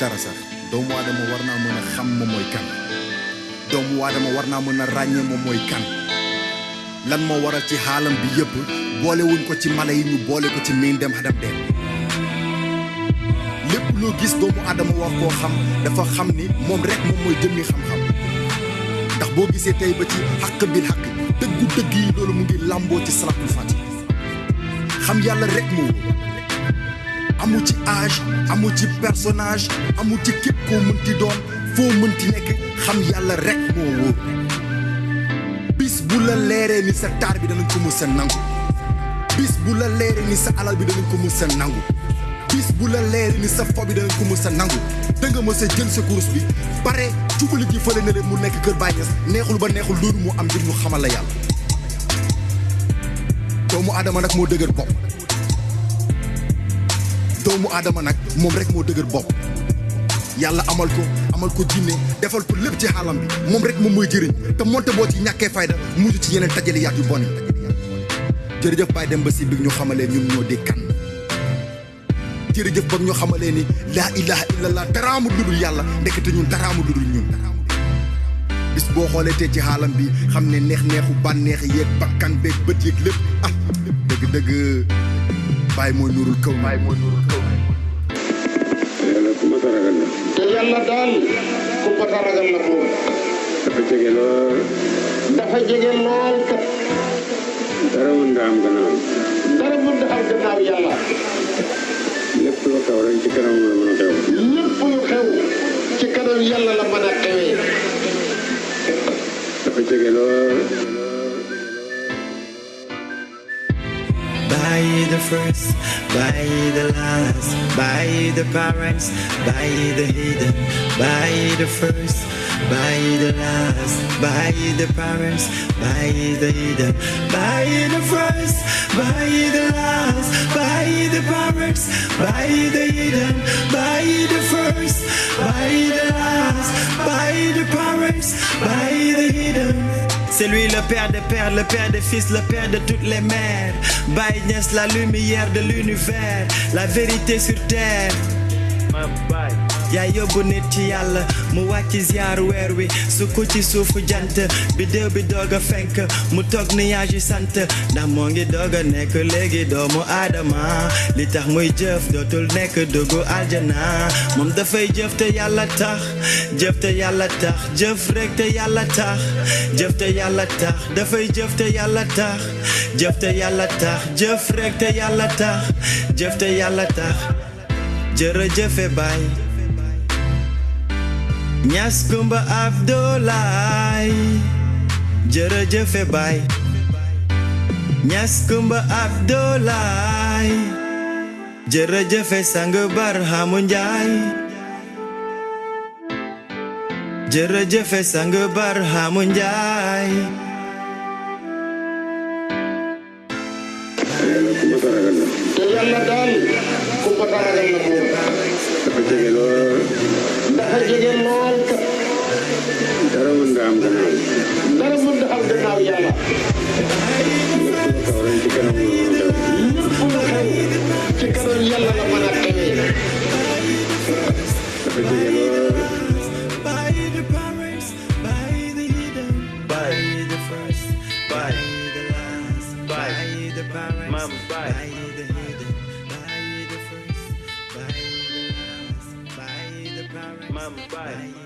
dara sax doomu aadama war naa mën a xam moom mooy kan doomu aadama war naa ràññee moom mooy kan lan moo waral ci xaalam bi boole wuñ ko ci mala yi ñu boole ko ci miin dem xadam dem lépp loo gis doomu aadama war koo xam dafa xam ni moom rek moom mooy jëmmi xam-xam ndax boo gisee tey ba ci xàq bil xàq dëggu dëgg yi loolu mu ngi làmboo ci salatul fati. Xam yàlla rek moo amu ci âge amu ci personnage amu ci képp koo mënti doon foo mënti nekk xam yàlla rek moo wóor. Bis bu la leeree ni sa taar bi danañ ko mës sa nangu. Bis bu la leeree ni sa alal bi danañ ko mës a nangu. Bis bu la leeree ni sa fo bi danañ ko mës a nangu. Da nga mës a jël sa course bi pare jubali ji fële na leen mu nekk kër Ñas neexul ba neexul loolu mu am ngir ñu xamal la yàlla. Doomu aadama nag moo dëgër bopp. Doomu aadama nag moom rek moo dëgër bopp. Yàlla amal ko amal ko jinne defal ko lépp ci xaalam bi. Moom rek moom mooy jëriñ. Te monte boo ci ñàkkee fayda mujj ci yeneen tajali yaat yu bon yi. Jërëjëf Baye dem ba si bi ñu xamalee ñun ñoo di kan. Jërëjëf ba ñu xamalee ni laa ilaha illallah daraamu ludul yàlla. Ndekete ñun daraamu ludul ñun. Bis boo xoolee te ci xaalam bi xam ne neex neexu bànneex yeeg bakkan beeg bët yeeg lépp. Ah dëgg dëgg Baye mooy nurul kaw. Baye mooy nurul kaw yàlla daal ku ko ragal la moom dafa jege lool dafa jege lool kat dara mën nga am gannaaw dara mën da am. Gannaaw yàlla lépp lu xew rek ci kanam la mën a xew lépp lu xew ci kanam yàlla la mën a xewee dafa jege lool By the first, by the last, by the parents, by the hidden, by the first, by the last, by the parents, by the hidden, by the first, by the last, by the parents, by the hidden, by the first, by the last, by the parents, by the hidden. C'est lui le père des pères, le père des fils, le père de toutes les mères. Niass, la lumière de l'univers, la vérité sur terre. Yaa yóbbu nit yàlla mu wàcc ziar weer wi su ko ci suufu jant bidéew bi doog a fenk mu toog nuage yi sant ndax moo ngi doog a nekk doomu aadama. Li tax muy jëf dootul nekk duggu aljana. Moom dafay jëf te yàlla tax jëf te yàlla tax jëf rek te yàlla tax jëf te yàlla tax dafay jëf te yàlla tax jëf te yàlla tax jëf rek te yàlla tax jëf te yàlla tax. Jërëjëfe baay Ñas Kumba Abdoulaye jërëjëfe baay Ñas Kumba Abdoulaye jërëjëfe sang Barhamu Njaay jërëjëfe sang Barhamu Njaay yàlla ku ma ragal la te yàlla daal ku xëj a lool kat. dara bye. mamba